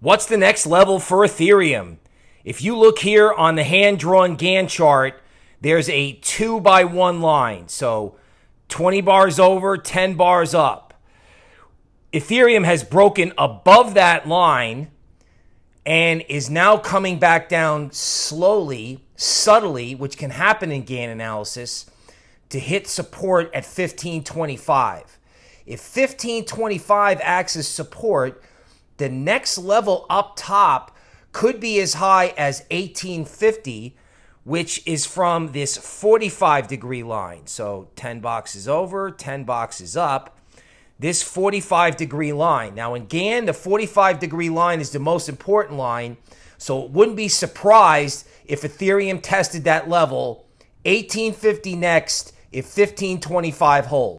What's the next level for Ethereum? If you look here on the hand drawn Gann chart, there's a two by one line. So 20 bars over, 10 bars up. Ethereum has broken above that line and is now coming back down slowly, subtly, which can happen in Gann analysis, to hit support at 1525. If 1525 acts as support, the next level up top could be as high as 1850, which is from this 45 degree line. So 10 boxes over, 10 boxes up. This 45 degree line. Now, in Gann, the 45 degree line is the most important line. So it wouldn't be surprised if Ethereum tested that level 1850 next if 1525 holds.